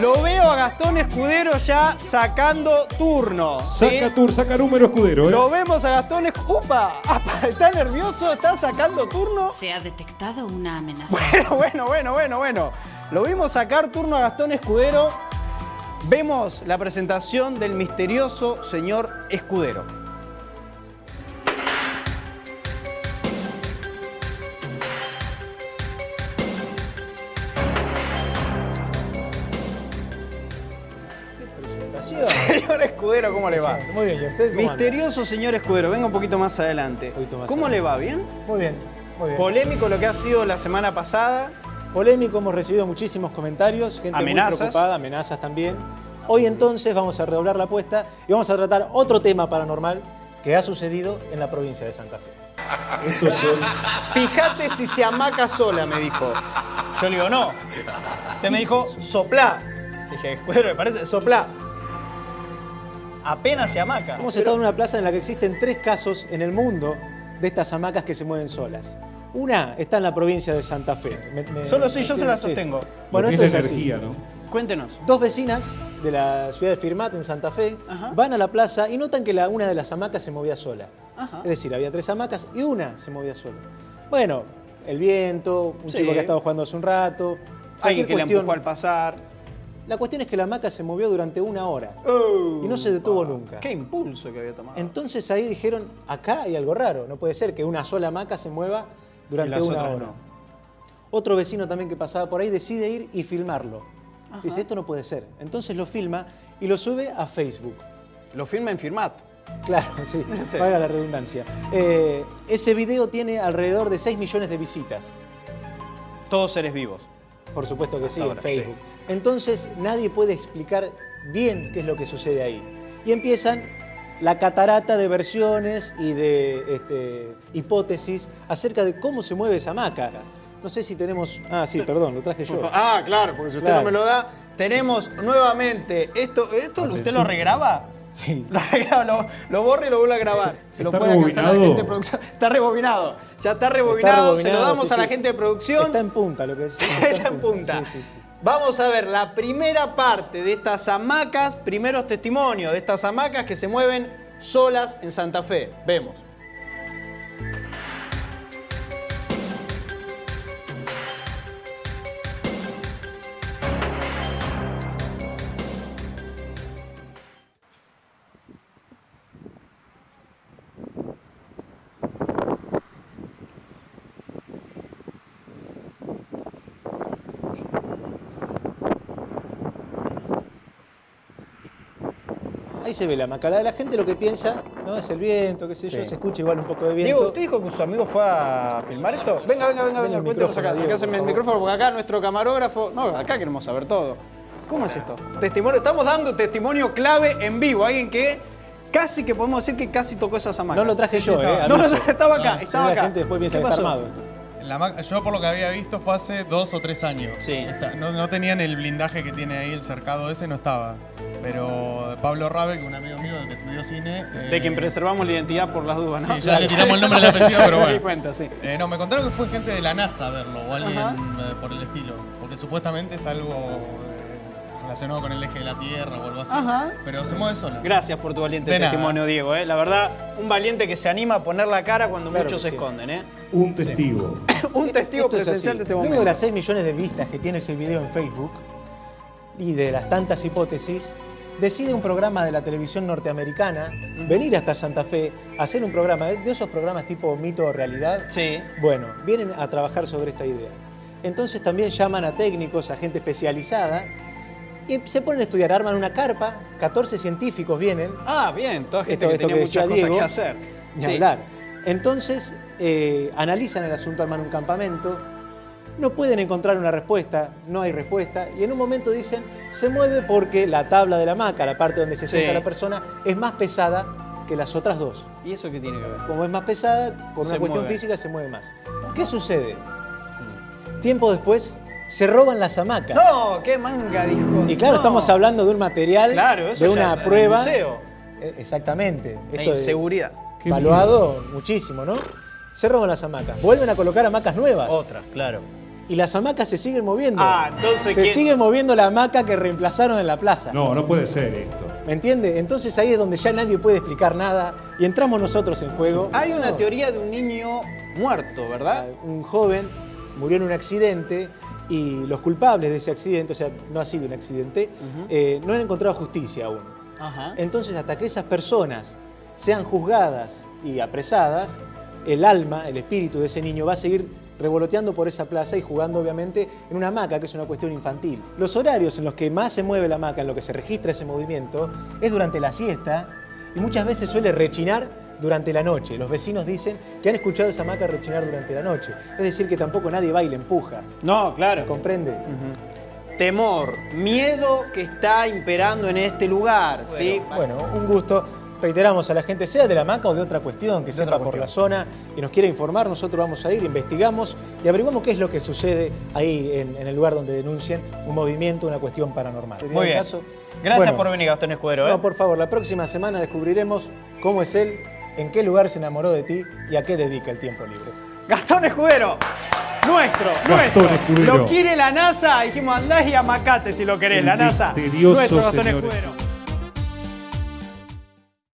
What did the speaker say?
Lo veo a Gastón Escudero ya sacando turno. ¿sí? Saca tour, saca número escudero, ¿eh? Lo vemos a Gastón Escudero. ¡Upa! ¿Está nervioso? ¿Está sacando turno? Se ha detectado una amenaza. Bueno, bueno, bueno, bueno, bueno. Lo vimos sacar turno a Gastón Escudero. Vemos la presentación del misterioso señor Escudero. Señor Escudero, ¿cómo le va? Muy bien, ¿y usted cómo anda? Misterioso señor Escudero, venga un poquito más adelante. poquito más ¿Cómo adelante. le va? ¿Bien? Muy bien, muy bien. Polémico lo que ha sido la semana pasada. Polémico, hemos recibido muchísimos comentarios, gente Amenazas. muy preocupada, amenazas también. Hoy entonces vamos a redoblar la apuesta y vamos a tratar otro tema paranormal que ha sucedido en la provincia de Santa Fe. Estos son- Fíjate si se amaca sola, me dijo. Yo le digo, no. Usted me dijo, soplá. Dije, escudero, me parece, soplá. Apenas se amaca. Hemos estado en una plaza en la que existen tres casos en el mundo de estas hamacas que se mueven solas. Una está en la provincia de Santa Fe. Me- me- Solo sí, yo se la sí. sostengo. Bueno, esto es así. energía, ¿no? Cuéntenos. Dos vecinas de la ciudad de Firmat, en Santa Fe, Ajá. van a la plaza y notan que la, una de las hamacas se movía sola. Ajá. Es decir, había tres hamacas y una se movía sola. Bueno, el viento, un Sí. chico que ha estado jugando hace un rato. Alguien que le cuestión. empujó al pasar. La cuestión es que la hamaca se movió durante una hora y no se detuvo nunca. Qué impulso que había tomado. Entonces ahí dijeron, acá hay algo raro, no puede ser que una sola hamaca se mueva durante una hora. no. Otro vecino también que pasaba por ahí decide ir y filmarlo. Dice, esto no puede ser. Entonces lo filma y lo sube a Facebook. Lo firma en Firmat. Claro, sí, Sí. valga la redundancia. Eh, ese video tiene alrededor de 6 millones de visitas. Todos seres vivos. Por supuesto que sí, ahora, en Facebook. Entonces nadie puede explicar bien qué es lo que sucede ahí. Y empiezan la catarata de versiones y de este, hipótesis acerca de cómo se mueve esa hamaca. No sé si tenemos... Ah, sí, perdón, lo traje yo. Ah, claro, porque si usted Claro. no me lo da, tenemos nuevamente esto. ¿Esto usted lo regraba? Sí. Lo, lo, lo borra y lo vuelve a grabar. Se lo ¿Está puede alcanzar a la rebobinado? gente de producción. Está rebobinado. Ya está rebobinado. se lo rebobinado, damos sí, a la sí. gente de producción. Está en punta lo que es. Está en punta. Sí, sí, sí. Vamos a ver la primera parte de estas hamacas, primeros testimonios de estas hamacas que se mueven solas en Santa Fe. Vemos. Ahí se ve la hamaca. La, la gente lo que piensa, ¿no? Es el viento, qué sé yo, Sí. se escucha igual un poco de viento. Diego, ¿usted dijo que su amigo fue a filmar esto? Venga, venga, venga, venga, el cuéntenos acá. Diego, Acá el micrófono porque acá nuestro camarógrafo. No, acá queremos saber todo. ¿Cómo es esto? Testimonio, estamos dando testimonio clave en vivo. Alguien que casi que podemos decir que casi tocó esas hamacas. No lo traje yo, ¿eh? estaba. No, no, estaba acá, no, estaba la acá. gente después piensa ¿Qué que está armado esto. La yo por lo que había visto fue hace dos o tres años. Sí. Esta- no, no tenían el blindaje que tiene ahí el cercado ese, no estaba. Pero Pablo Rabe, que es un amigo mío que estudió cine. eh, De quien preservamos la identidad por las dudas, ¿no? Sí, ya le tiramos el nombre y el apellido, pero Me bueno. cuenta, sí. eh, no, me contaron que fue gente de la NASA a verlo o alguien Ajá. eh, por el estilo. Porque supuestamente es algo eh, relacionado con el eje de la Tierra o algo así. Ajá. Pero se mueve sola. Gracias por tu valiente De nada. testimonio, Diego. ¿eh? La verdad, un valiente que se anima a poner la cara cuando Claro muchos se sí. esconden. ¿eh? Un testigo. un testigo Esto es presencial así. de este Luego momento. de las 6 millones de vistas que tiene ese video en Facebook y de las tantas hipótesis, decide un programa de la televisión norteamericana venir hasta Santa Fe a hacer un programa, de esos programas tipo mito o realidad. Sí. Bueno, vienen a trabajar sobre esta idea. Entonces también llaman a técnicos, a gente especializada y se ponen a estudiar, arman una carpa, 14 científicos vienen, Ah, bien, toda gente Esto- que esto tenía que muchas cosas Diego, que hacer. ni Sí. hablar. Entonces eh, analizan el asunto, arman un campamento, no pueden encontrar una respuesta, no hay respuesta, y en un momento dicen, se mueve porque la tabla de la hamaca, la parte donde se Sí. sienta la persona, es más pesada que las otras dos. ¿Y eso qué tiene que ver? Como es más pesada, por una cuestión mueve. física se mueve más. ¿Qué sucede? Tiempo después, se roban las hamacas. No, qué manga dijo. Y claro, No. estamos hablando de un material, Claro, eso de ya una el prueba. museo. Eh, Exactamente. La Esto de- inseguridad. Qué valuado muchísimo, ¿no? Se roban las hamacas. Vuelven a colocar hamacas nuevas. Otra, claro. Y las hamacas se siguen moviendo. Ah, entonces, Se ¿quién- sigue moviendo la hamaca que reemplazaron en la plaza. No, no puede ser esto. ¿Me entiende? Entonces ahí es donde ya nadie puede explicar nada y entramos nosotros en juego. Hay una teoría de un niño muerto, ¿verdad? Un joven murió en un accidente y los culpables de ese accidente, o sea, no ha sido un accidente, eh, no han encontrado justicia aún. Ajá. Entonces, hasta que esas personas sean juzgadas y apresadas, el alma, el espíritu de ese niño va a seguir revoloteando por esa plaza y jugando obviamente en una hamaca, que es una cuestión infantil. Los horarios en los que más se mueve la hamaca, en los que se registra ese movimiento, es durante la siesta y muchas veces suele rechinar durante la noche. Los vecinos dicen que han escuchado esa hamaca rechinar durante la noche. Es decir, que tampoco nadie va y le empuja. No, claro. ¿Comprende? Temor, miedo que está imperando en este lugar, ¿sí? Bueno, un gusto. Reiteramos a la gente, sea de la hamaca o de otra cuestión, que sepa por la zona y nos quiera informar, nosotros vamos a ir, investigamos y averiguamos qué es lo que sucede ahí en, en el lugar donde denuncian un movimiento, una cuestión paranormal. ¿Sería Muy bien. caso? Gracias Bueno, por venir, Gastón Escudero. ¿eh? No, por favor, la próxima semana descubriremos cómo es él, en qué lugar se enamoró de ti y a qué dedica el tiempo libre. Gastón Escudero. Nuestro, Gastón nuestro. Escudero. Lo quiere la NASA. Dijimos, andás y amacate si lo querés, El la NASA. Nuestro Gastón. Escudero.